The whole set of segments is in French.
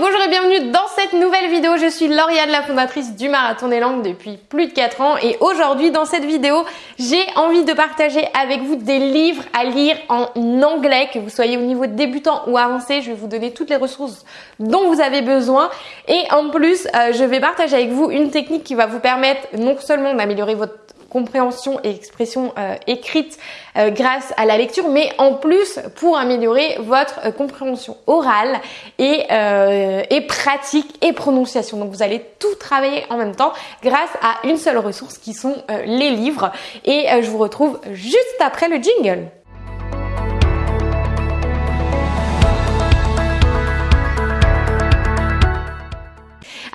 bonjour et bienvenue dans cette nouvelle vidéo. Je suis Lauriane, la fondatrice du Marathon des Langues depuis plus de 4 ans et aujourd'hui dans cette vidéo, j'ai envie de partager avec vous des livres à lire en anglais, que vous soyez au niveau débutant ou avancé. Je vais vous donner toutes les ressources dont vous avez besoin et en plus, euh, je vais partager avec vous une technique qui va vous permettre non seulement d'améliorer votre compréhension et expression euh, écrite euh, grâce à la lecture, mais en plus pour améliorer votre euh, compréhension orale et, et pratique et prononciation. Donc vous allez tout travailler en même temps grâce à une seule ressource qui sont les livres. Et je vous retrouve juste après le jingle.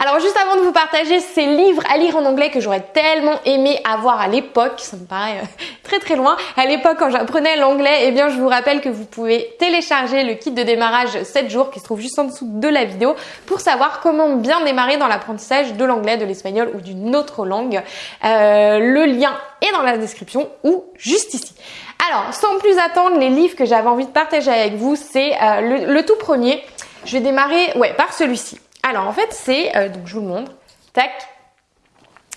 Alors juste avant de vous partager ces livres à lire en anglais que j'aurais tellement aimé avoir à l'époque, ça me paraît euh, très très loin, à l'époque quand j'apprenais l'anglais, eh bien je vous rappelle que vous pouvez télécharger le kit de démarrage 7 jours qui se trouve juste en dessous de la vidéo pour savoir comment bien démarrer dans l'apprentissage de l'anglais, de l'espagnol ou d'une autre langue. Euh, le lien est dans la description ou juste ici. Alors sans plus attendre, les livres que j'avais envie de partager avec vous, c'est euh, le, le tout premier. Je vais démarrer ouais, par celui-ci. Alors en fait c'est, euh, donc je vous le montre, tac,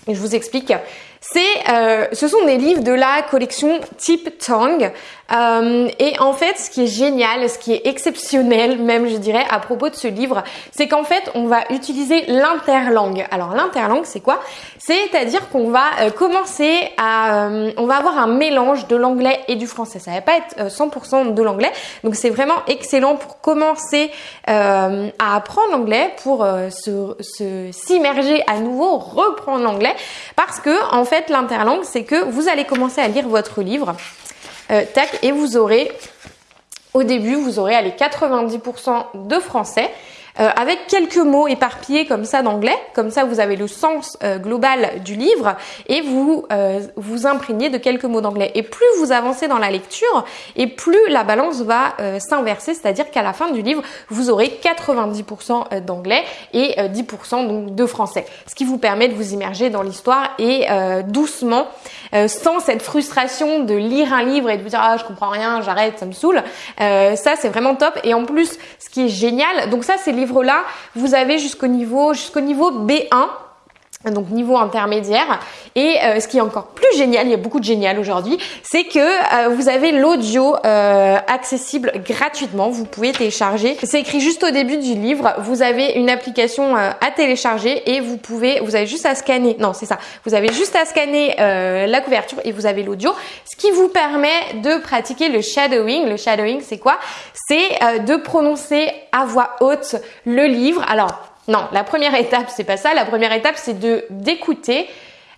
et je vous explique. C'est, euh, ce sont des livres de la collection Type Tongue. Euh, et en fait, ce qui est génial, ce qui est exceptionnel même, je dirais, à propos de ce livre, c'est qu'en fait, on va utiliser l'interlangue. Alors l'interlangue, c'est quoi? C'est-à-dire qu'on va euh, commencer à, euh, on va avoir un mélange de l'anglais et du français. Ça va pas être 100% de l'anglais, donc c'est vraiment excellent pour commencer à apprendre l'anglais, pour se s'immerger à nouveau, reprendre l'anglais, parce que en fait, l'interlangue, c'est que vous allez commencer à lire votre livre, euh, et vous aurez, au début, vous aurez allez, 90% de français, euh, avec quelques mots éparpillés comme ça d'anglais. Comme ça, vous avez le sens euh, global du livre et vous euh, vous imprégnez de quelques mots d'anglais. Et plus vous avancez dans la lecture, et plus la balance va s'inverser, c'est-à-dire qu'à la fin du livre, vous aurez 90% d'anglais et 10% donc de français. Ce qui vous permet de vous immerger dans l'histoire et doucement, sans cette frustration de lire un livre et de vous dire ah je comprends rien, j'arrête, ça me saoule. ça c'est vraiment top. Et en plus, ce qui est génial, donc ça c'est le là vous avez jusqu'au niveau, jusqu'au niveau B1 donc niveau intermédiaire. Et euh, ce qui est encore plus génial, il y a beaucoup de génial aujourd'hui, c'est que euh, vous avez l'audio euh, accessible gratuitement. Vous pouvez télécharger. C'est écrit juste au début du livre. Vous avez une application à télécharger et vous pouvez, vous avez juste à scanner. Non, c'est ça. Vous avez juste à scanner la couverture et vous avez l'audio, ce qui vous permet de pratiquer le shadowing. Le shadowing, c'est quoi? C'est de prononcer à voix haute le livre. Alors non, la première étape, c'est pas ça. La première étape, c'est de d'écouter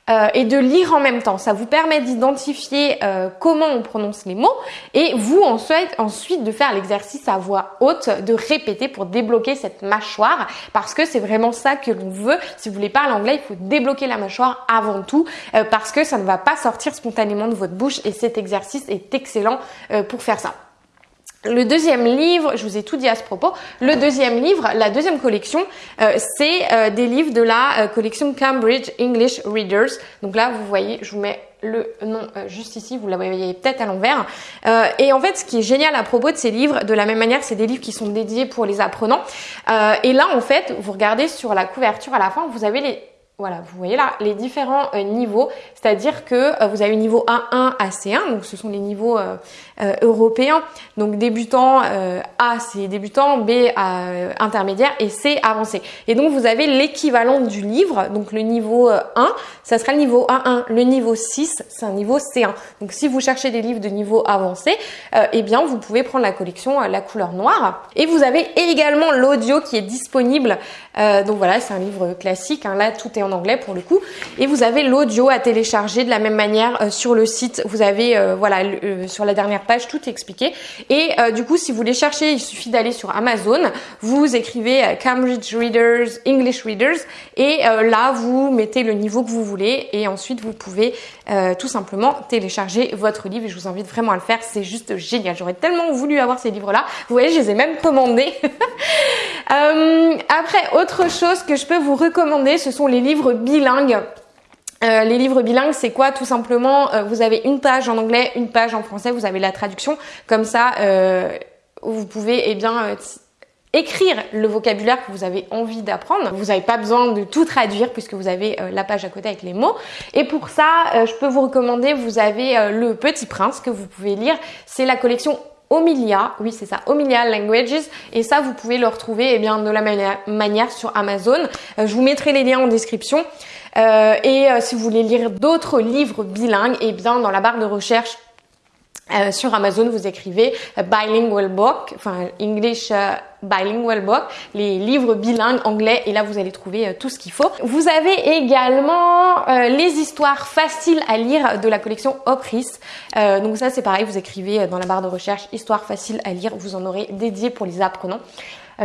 euh, et de lire en même temps. Ça vous permet d'identifier euh, comment on prononce les mots et vous ensuite, ensuite de faire l'exercice à voix haute, de répéter pour débloquer cette mâchoire parce que c'est vraiment ça que l'on veut. Si vous voulez parler anglais, il faut débloquer la mâchoire avant tout euh, parce que ça ne va pas sortir spontanément de votre bouche et cet exercice est excellent pour faire ça. Le deuxième livre, je vous ai tout dit à ce propos, le deuxième livre, la deuxième collection, euh, c'est euh, des livres de la euh, collection Cambridge English Readers. Donc là, vous voyez, je vous mets le nom juste ici, vous la voyez peut-être à l'envers. et en fait, ce qui est génial à propos de ces livres, de la même manière, c'est des livres qui sont dédiés pour les apprenants. et là, en fait, vous regardez sur la couverture à la fin, vous avez les voilà, vous voyez là les différents euh, niveaux, c'est-à-dire que euh, vous avez niveau A1 à C1, donc ce sont les niveaux euh, européens. Donc débutant A c'est débutant, B intermédiaire et C avancé. Et donc vous avez l'équivalent du livre, donc le niveau 1, ça sera le niveau A1. Le niveau 6, c'est un niveau C1. Donc si vous cherchez des livres de niveau avancé, eh bien vous pouvez prendre la collection la couleur noire. Et vous avez également l'audio qui est disponible. donc voilà, c'est un livre classique. Hein. Là tout est en anglais pour le coup. Et vous avez l'audio à télécharger de la même manière euh, sur le site. Vous avez, euh, voilà, euh, sur la dernière page, tout expliqué. Et du coup, si vous voulez chercher, il suffit d'aller sur Amazon. Vous écrivez Cambridge Readers, English Readers. Et là, vous mettez le niveau que vous voulez. Et ensuite, vous pouvez tout simplement télécharger votre livre. Et je vous invite vraiment à le faire. C'est juste génial. J'aurais tellement voulu avoir ces livres-là. Vous voyez, je les ai même commandés. après, autre chose que je peux vous recommander, ce sont les livres bilingues. Euh, les livres bilingues, c'est quoi Tout simplement, euh, vous avez une page en anglais, une page en français, vous avez la traduction. Comme ça, euh, vous pouvez eh bien écrire le vocabulaire que vous avez envie d'apprendre. Vous n'avez pas besoin de tout traduire puisque vous avez la page à côté avec les mots. Et pour ça, je peux vous recommander, vous avez le Petit Prince que vous pouvez lire. C'est la collection Omilia, oui c'est ça, Omilia Languages, et ça vous pouvez le retrouver eh bien, de la manière sur Amazon. je vous mettrai les liens en description. et si vous voulez lire d'autres livres bilingues, eh bien dans la barre de recherche euh, sur Amazon, vous écrivez euh, bilingual book, enfin English euh, bilingual book, les livres bilingues anglais, et là vous allez trouver tout ce qu'il faut. Vous avez également les histoires faciles à lire de la collection Opris. donc ça c'est pareil, vous écrivez dans la barre de recherche histoire facile à lire, vous en aurez dédié pour les apprenants,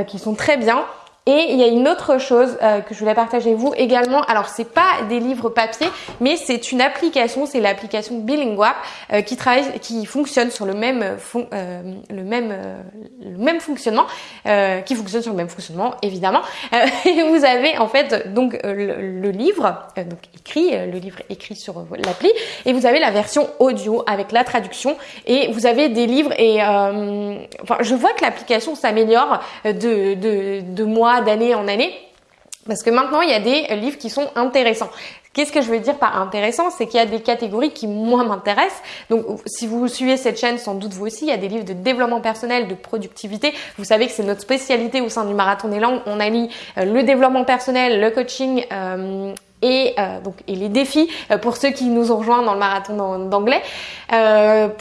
qui sont très bien. Et il y a une autre chose euh, que je voulais partager avec vous également. Alors c'est pas des livres papier, mais c'est une application, c'est l'application Bilinguap euh, qui travaille, qui fonctionne sur le même, euh, le même, le même fonctionnement, qui fonctionne sur le même fonctionnement évidemment. et vous avez en fait donc le, livre, donc écrit, le livre écrit sur l'appli, et vous avez la version audio avec la traduction. Et vous avez des livres et enfin je vois que l'application s'améliore de, de, de mois d'année en année. Parce que maintenant, il y a des livres qui sont intéressants. Qu'est-ce que je veux dire par intéressant? C'est qu'il y a des catégories qui moi m'intéressent. Donc si vous suivez cette chaîne, sans doute vous aussi, il y a des livres de développement personnel, de productivité. Vous savez que c'est notre spécialité au sein du Marathon des langues. On allie euh, le développement personnel, le coaching euh, et euh, donc et les défis pour ceux qui nous ont rejoints dans le marathon d'anglais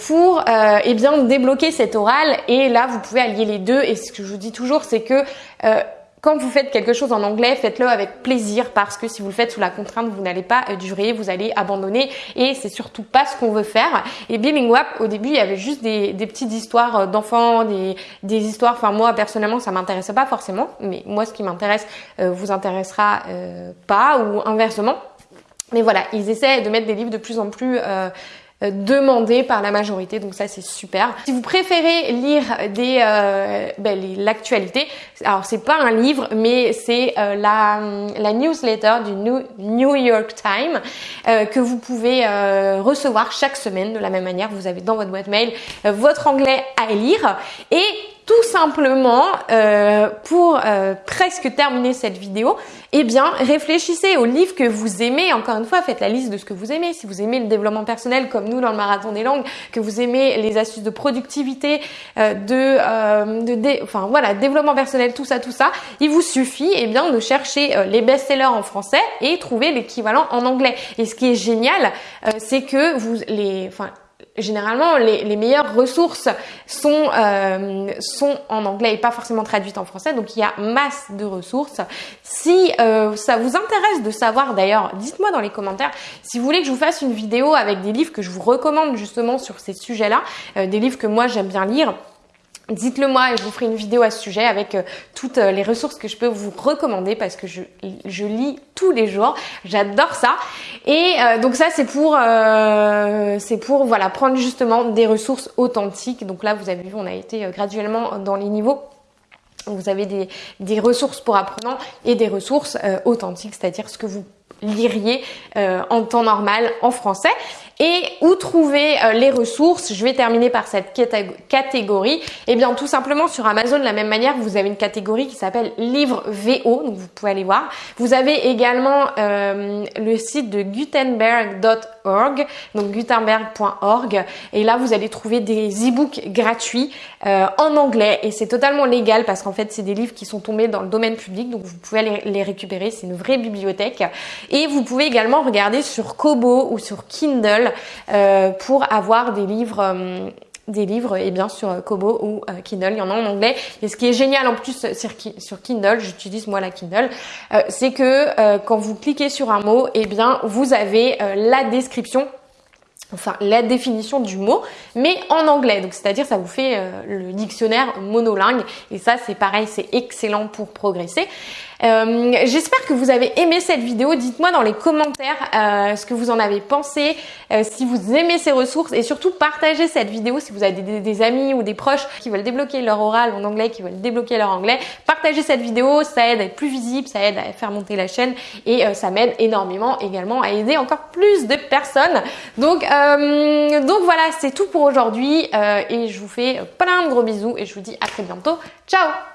pour eh bien débloquer cet oral et là vous pouvez allier les deux et ce que je vous dis toujours c'est que quand vous faites quelque chose en anglais, faites-le avec plaisir parce que si vous le faites sous la contrainte, vous n'allez pas euh, durer, vous allez abandonner et c'est surtout pas ce qu'on veut faire. Et Bilinguap, au début, il y avait juste des, petites histoires euh, d'enfants, des, histoires. Enfin, moi personnellement, ça m'intéressait pas forcément, mais moi, ce qui m'intéresse euh, vous intéressera pas ou inversement. Mais voilà, ils essaient de mettre des livres de plus en plus euh, demandé par la majorité, donc ça c'est super. Si vous préférez lire des euh, ben, l'actualité, alors c'est pas un livre, mais c'est euh, la, la newsletter du New, York Times que vous pouvez recevoir chaque semaine de la même manière. Vous avez dans votre boîte mail votre anglais à lire et tout simplement, euh, pour euh, presque terminer cette vidéo, eh bien, réfléchissez aux livres que vous aimez. Encore une fois, faites la liste de ce que vous aimez. Si vous aimez le développement personnel, comme nous dans le marathon des langues, que vous aimez les astuces de productivité, euh, de, de enfin voilà, développement personnel, tout ça, tout ça, il vous suffit, eh bien, de chercher les best-sellers en français et trouver l'équivalent en anglais. Et ce qui est génial, c'est que vous les, enfin généralement les, les, meilleures ressources sont euh, sont en anglais et pas forcément traduites en français. Donc il y a masse de ressources. Si euh, ça vous intéresse de savoir d'ailleurs dites-moi dans les commentaires si vous voulez que je vous fasse une vidéo avec des livres que je vous recommande justement sur ces sujets là euh, des livres que moi j'aime bien lire Dites-le moi et je vous ferai une vidéo à ce sujet avec euh, toutes euh, les ressources que je peux vous recommander parce que je, je lis tous les jours. J'adore ça. Et euh, donc ça c'est pour c'est pour voilà prendre justement des ressources authentiques. Donc là vous avez vu on a été graduellement dans les niveaux. Vous avez des, des ressources pour apprenants et des ressources authentiques, c'est-à-dire ce que vous liriez en temps normal en français. Et où trouver euh, les ressources? Je vais terminer par cette catégorie. Eh bien, tout simplement sur Amazon, de la même manière, vous avez une catégorie qui s'appelle livre VO, donc vous pouvez aller voir. Vous avez également euh, le site de gutenberg.org, donc gutenberg.org, et là vous allez trouver des e-books gratuits euh, en anglais, et c'est totalement légal parce qu'en fait c'est des livres qui sont tombés dans le domaine public, donc vous pouvez aller les récupérer. C'est une vraie bibliothèque. Et vous pouvez également regarder sur Kobo ou sur Kindle euh, pour avoir des livres euh, des livres et bien sur Kobo ou euh, Kindle, il y en a en anglais. Et ce qui est génial en plus sur, Kindle, j'utilise moi la Kindle, c'est que quand vous cliquez sur un mot, et eh bien vous avez la description enfin la définition du mot, mais en anglais. Donc c'est-à-dire ça vous fait le dictionnaire monolingue et ça c'est pareil, c'est excellent pour progresser. Euh, j'espère que vous avez aimé cette vidéo. Dites-moi dans les commentaires euh, ce que vous en avez pensé, euh, si vous aimez ces ressources et surtout partagez cette vidéo si vous avez des, amis ou des proches qui veulent débloquer leur oral en anglais, qui veulent débloquer leur anglais. Partagez cette vidéo, ça aide à être plus visible, ça aide à faire monter la chaîne et ça m'aide énormément également à aider encore plus de personnes. Donc, donc voilà, c'est tout pour aujourd'hui et je vous fais plein de gros bisous et je vous dis à très bientôt. Ciao